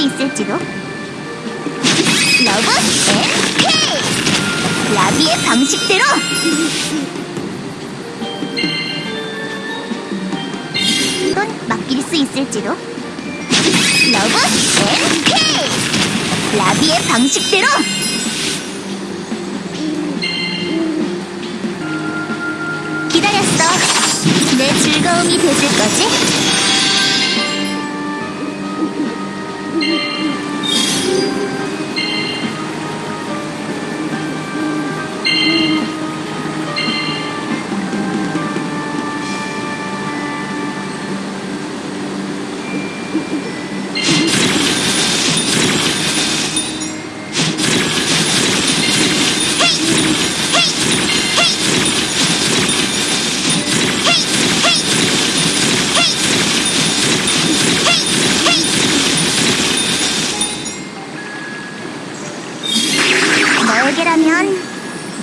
있을지도. 러브 앤 케이! 라비의 방식대로! 이건 맡길 수 있을지도. 러브 앤 케이! 라비의 방식대로! 기다렸어. 내 즐거움이 되줄 거지?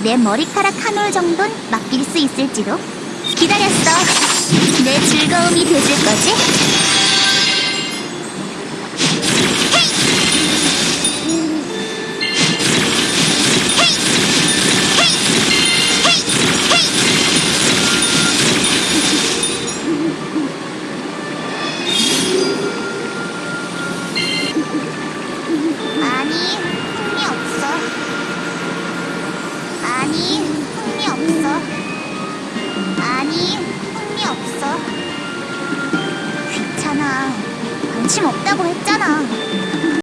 내 머리카락 한 올 정도는 맡길 수 있을지도. 기다렸어. 관심 없다고 했잖아.